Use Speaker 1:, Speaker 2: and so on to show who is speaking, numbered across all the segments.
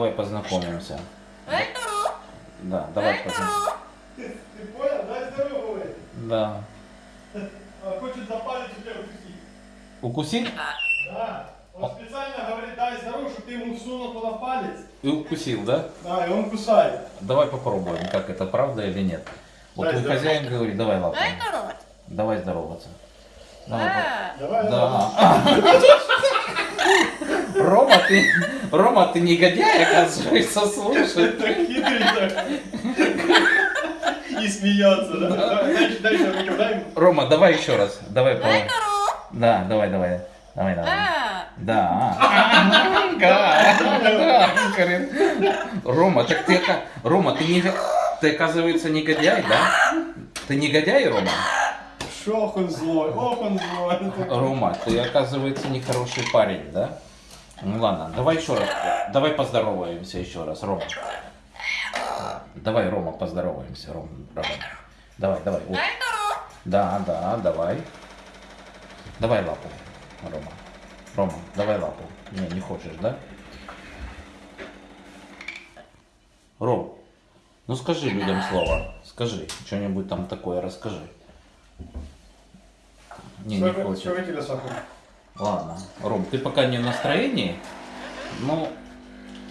Speaker 1: познакомимся. Да, давай познакомимся.
Speaker 2: Ты, понял? Дай здорово.
Speaker 1: Да.
Speaker 2: Он хочет за палец у тебя укусить.
Speaker 1: Укусить?
Speaker 2: Да. Он специально говорит, дай здорово, чтобы ты ему всунул туда палец.
Speaker 1: И укусил, да?
Speaker 2: Да, и он кусает.
Speaker 1: Давай попробуем, как это правда или нет. Вот
Speaker 2: Дай
Speaker 1: твой
Speaker 2: здорово.
Speaker 1: хозяин говорит, давай лапу. Давай здороваться. Давай, пап.
Speaker 2: Давай,
Speaker 1: Да. Рома, ты, Рома, ты негодяй, оказывается, слушай.
Speaker 2: Так хитрый так. И смеется, да? Дай, руку, дай ему.
Speaker 1: Рома, давай еще раз. Давай, давай. Да, давай, давай. Давай, давай. Да. Ага, да, говорит. Рома, так ты, Рома, ты не, ты оказывается негодяй, да? Ты негодяй, Рома?
Speaker 2: Шох он злой, ох он злой.
Speaker 1: Рома, ты оказывается нехороший парень, да? Ну ладно, давай еще раз, давай поздороваемся еще раз, Рома. Давай, Рома, поздороваемся, Рома. Рома. Давай, давай. вот. Да, да, давай. Давай лапу, Рома. Рома, давай лапу. Не, не хочешь, да? Ром, ну скажи людям слово. Скажи, что-нибудь там такое расскажи. Не, не
Speaker 2: Сколько,
Speaker 1: Ладно, Ром, ты пока не в настроении, но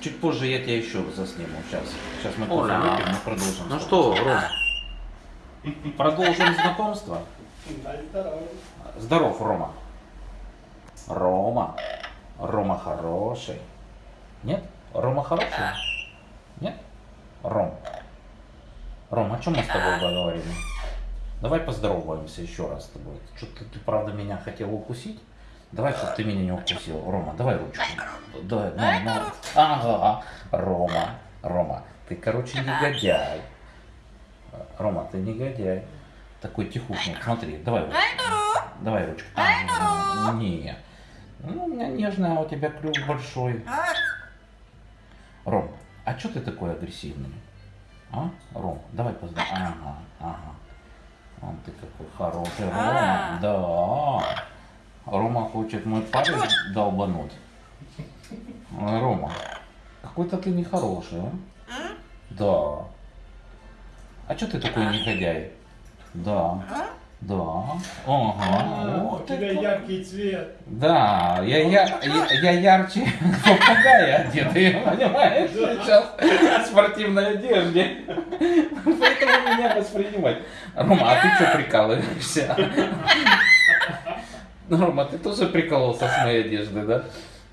Speaker 1: чуть позже я тебя еще засниму. Сейчас, сейчас мы кофе выпьем и продолжим.
Speaker 3: Ну что, Ром,
Speaker 1: Продолжим знакомство. Здоров, Рома. Рома. Рома хороший. Нет? Рома хороший? Нет? Ром. Ром, о чем мы с тобой говорили? Давай поздороваемся еще раз с тобой. Что-то ты, правда, меня хотел укусить? Давай, чтобы ты меня не укусил. Рома, давай ручку. Давай, ну, ну. Ага, Рома, Рома, ты, короче, негодяй. Рома, ты негодяй. Такой тихушник. Смотри, давай ручку. Давай ручку. А, Не. Ну, у меня нежная, а у тебя клюв большой. Ром, а что ты такой агрессивный? А? Ром, давай поздравим. Ага, ага. Он ты какой хороший, Рома. Да. Рома хочет мой парень долбануть. Рома, какой-то ты нехороший, а? Да. А что ты такой негодяй? Да. Да. Ага.
Speaker 2: А,
Speaker 1: Ух
Speaker 2: У
Speaker 1: ты
Speaker 2: тебя
Speaker 1: как.
Speaker 2: яркий цвет.
Speaker 1: Да, я, я, я, я ярче попугая одетый, понимаешь, сейчас в спортивной одежде. Поэтому меня воспринимать. Рома, а ты что прикалываешься? Рома, ты тоже прикололся с моей одежды, да?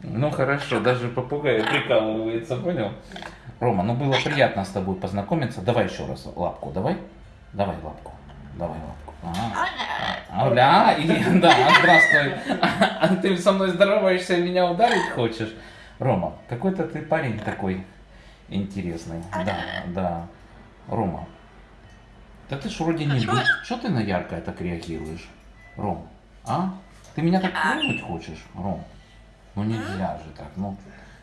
Speaker 1: Ну хорошо, даже попугай прикалывается, понял? Рома, ну было приятно с тобой познакомиться. Давай еще раз лапку, давай. Давай лапку. Давай лапку. Ага. Оля, и, да, здравствуй. А ты со мной здороваешься и меня ударить хочешь? Рома, какой-то ты парень такой интересный. Да, да. Рома, да ты ж вроде не. Что ты на яркое так реагируешь? Ром, а? Ты меня так клюнуть хочешь, Ром? Ну нельзя же так, ну,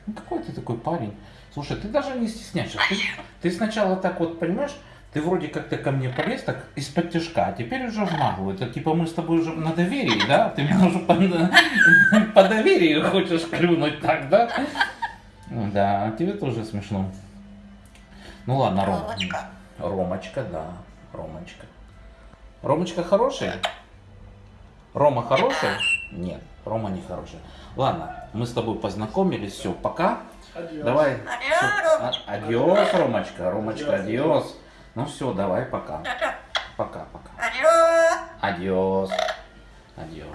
Speaker 1: ну какой ты такой парень? Слушай, ты даже не стесняешься. Ты, ты сначала так вот, понимаешь, ты вроде как-то ко мне полез так из-под тяжка, а теперь уже в наглую. Это типа мы с тобой уже на доверии, да? Ты меня уже по, по доверию хочешь клюнуть так, да? Ну Да, тебе тоже смешно. Ну ладно, Ром. Ромочка, да. Ромочка. Ромочка хороший? Рома хороший? Нет, Рома не хороший. Ладно, мы с тобой познакомились, все, пока.
Speaker 2: Adiós.
Speaker 1: Давай. всё. А- Ромочка. Ромочка, adiós. Ну все, давай, пока. Пока, пока. Adiós. Adiós.